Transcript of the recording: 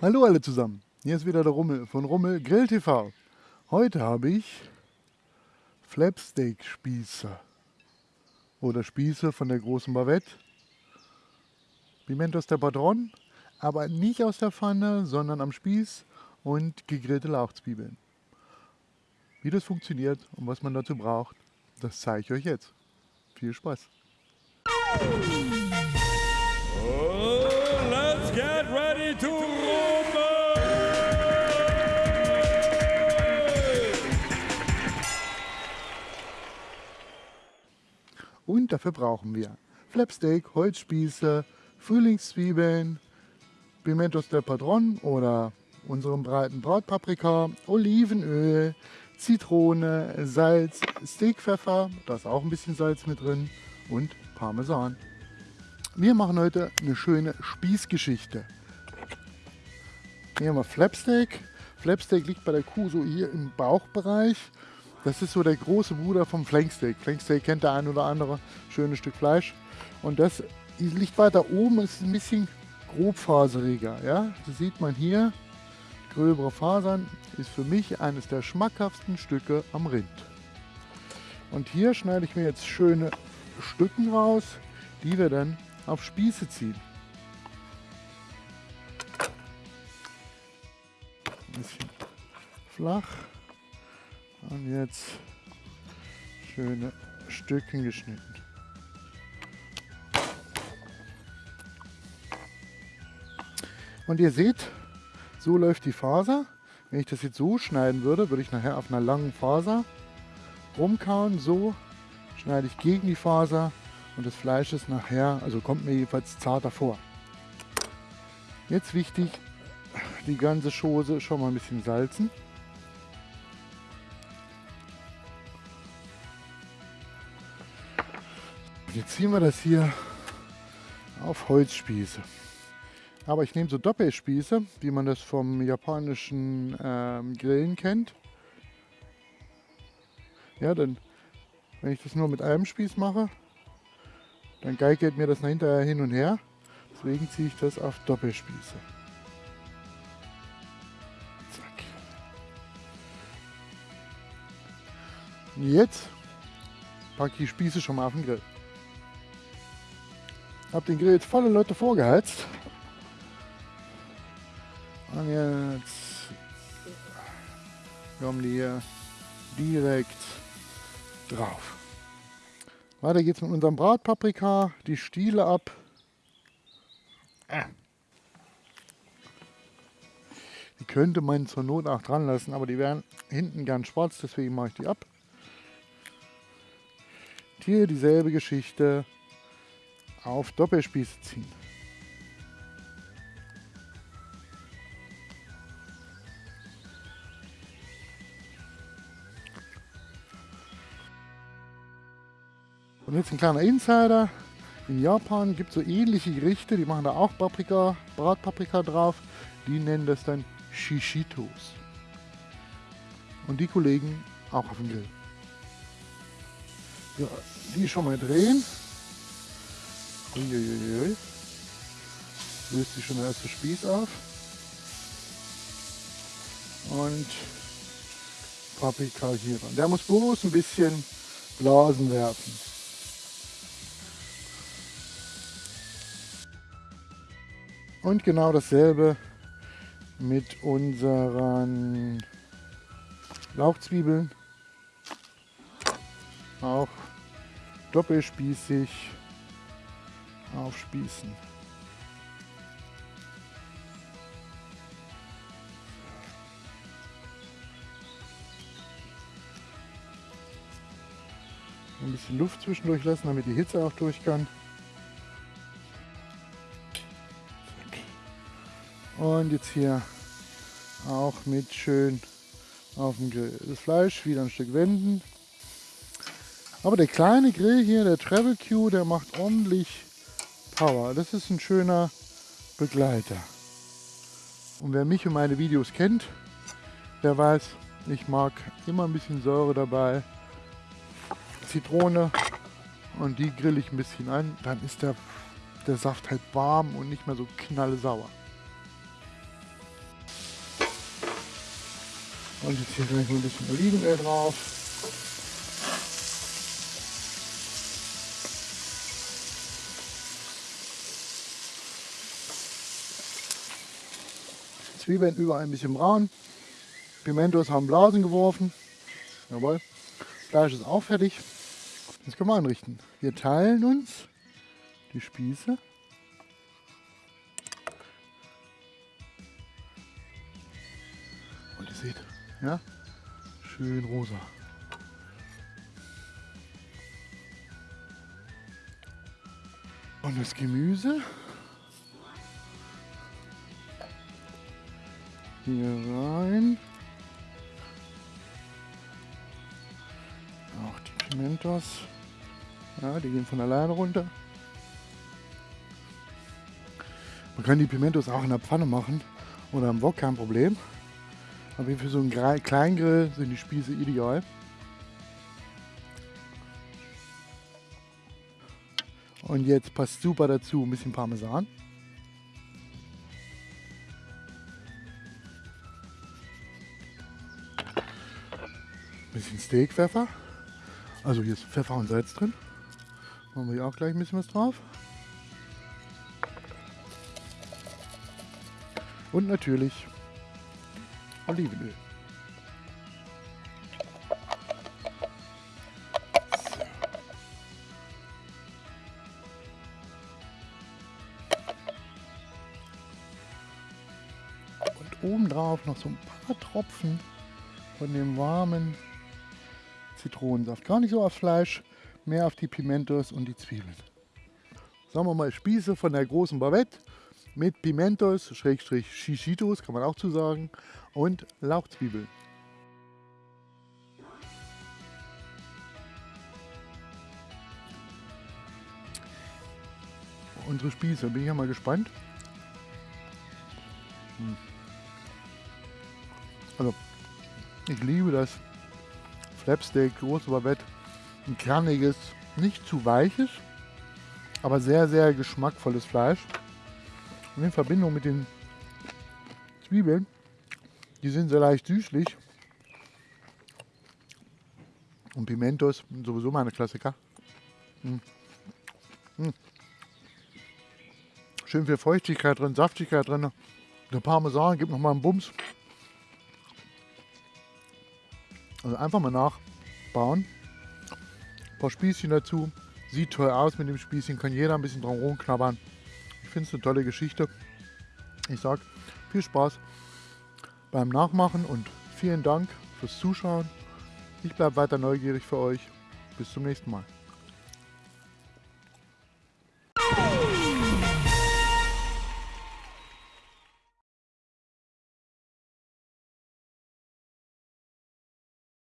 Hallo alle zusammen, hier ist wieder der Rummel von Rummel Grill TV. Heute habe ich Flapsteak Spieße oder Spieße von der großen Bavette. Pimentos der Patron, aber nicht aus der Pfanne, sondern am Spieß und gegrillte Lauchzwiebeln. Wie das funktioniert und was man dazu braucht, das zeige ich euch jetzt. Viel Spaß! Dafür brauchen wir Flapsteak, Holzspieße, Frühlingszwiebeln, Pimentos del Padron oder unserem breiten Bratpaprika, Olivenöl, Zitrone, Salz, Steakpfeffer, da ist auch ein bisschen Salz mit drin und Parmesan. Wir machen heute eine schöne Spießgeschichte. Hier haben wir Flapsteak. Flapsteak liegt bei der Kuh so hier im Bauchbereich. Das ist so der große Bruder vom Flanksteak. Flanksteak kennt der ein oder andere. Schönes Stück Fleisch. Und das liegt weiter oben, ist ein bisschen grobfaseriger. Ja? Das sieht man hier. Gröbere Fasern ist für mich eines der schmackhaftsten Stücke am Rind. Und hier schneide ich mir jetzt schöne Stücken raus, die wir dann auf Spieße ziehen. Ein bisschen flach und jetzt schöne Stücken geschnitten. Und ihr seht, so läuft die Faser. Wenn ich das jetzt so schneiden würde, würde ich nachher auf einer langen Faser rumkauen. So schneide ich gegen die Faser und das Fleisch ist nachher, also kommt mir jedenfalls zarter vor. Jetzt wichtig, die ganze Schose schon mal ein bisschen salzen. Jetzt ziehen wir das hier auf Holzspieße. Aber ich nehme so Doppelspieße, wie man das vom japanischen ähm, Grillen kennt. Ja, dann, wenn ich das nur mit einem Spieß mache, dann geigert mir das hinterher hin und her. Deswegen ziehe ich das auf Doppelspieße. Zack. Und jetzt packe ich die Spieße schon mal auf den Grill. Hab den Grill jetzt volle Leute vorgeheizt. Und jetzt kommen die hier direkt drauf. Weiter geht's mit unserem Bratpaprika, die Stiele ab. Die könnte man zur Not auch dran lassen, aber die wären hinten gern schwarz, deswegen mache ich die ab. Hier dieselbe Geschichte auf Doppelspieße ziehen. Und jetzt ein kleiner Insider. In Japan gibt es so ähnliche Gerichte, die machen da auch Paprika, Bratpaprika drauf. Die nennen das dann Shishitos. Und die Kollegen auch auf dem Grill. Ja, die schon mal drehen. Uiuiui. Löst sich schon der erste Spieß auf. Und Paprika hier dran. Der muss bloß ein bisschen Blasen werfen. Und genau dasselbe mit unseren Lauchzwiebeln. Auch doppelspießig aufspießen. Ein bisschen Luft zwischendurch lassen, damit die Hitze auch durch kann. Und jetzt hier auch mit schön auf dem Grill. Das Fleisch wieder ein Stück wenden. Aber der kleine Grill hier, der Travel Q, der macht ordentlich Power. Das ist ein schöner Begleiter. Und wer mich und meine Videos kennt, der weiß, ich mag immer ein bisschen Säure dabei. Zitrone und die grill ich ein bisschen an. Dann ist der, der Saft halt warm und nicht mehr so knallsauer. Und jetzt hier gleich ein bisschen Olivenöl drauf. Zwiebeln überall ein bisschen braun. Pimentos haben Blasen geworfen. Jawohl. Fleisch ist auch fertig. Jetzt können wir anrichten. Wir teilen uns die Spieße. Und ihr seht, ja, schön rosa. Und das Gemüse hier rein. Auch die Pimentos. Ja, die gehen von alleine runter. Man kann die Pimentos auch in der Pfanne machen oder am Wok, kein Problem. Aber für so einen Kleingrill sind die Spieße ideal. Und jetzt passt super dazu ein bisschen Parmesan. Bisschen Steakpfeffer. Also hier ist Pfeffer und Salz drin. Machen wir hier auch gleich ein bisschen was drauf. Und natürlich Olivenöl. Und obendrauf noch so ein paar Tropfen von dem warmen Zitronensaft. Gar nicht so auf Fleisch, mehr auf die Pimentos und die Zwiebeln. Sagen wir mal Spieße von der großen Bavette mit Pimentos, Schrägstrich Chichitos, kann man auch zu sagen, und Lauchzwiebeln. Unsere Spieße, bin ich ja mal gespannt. Hm. Also, ich liebe das Flapsteak, große Babette. Ein kerniges, nicht zu weiches, aber sehr, sehr geschmackvolles Fleisch. Und in Verbindung mit den Zwiebeln, die sind sehr leicht süßlich. Und Pimentos, sowieso meine Klassiker. Mmh. Mmh. Schön viel Feuchtigkeit drin, Saftigkeit drin. Der Parmesan gibt nochmal einen Bums. Also einfach mal nachbauen. Ein paar Spießchen dazu. Sieht toll aus mit dem Spießchen, kann jeder ein bisschen dran rumknabbern. Ich finde es eine tolle Geschichte. Ich sage viel Spaß beim Nachmachen und vielen Dank fürs Zuschauen. Ich bleibe weiter neugierig für euch. Bis zum nächsten Mal.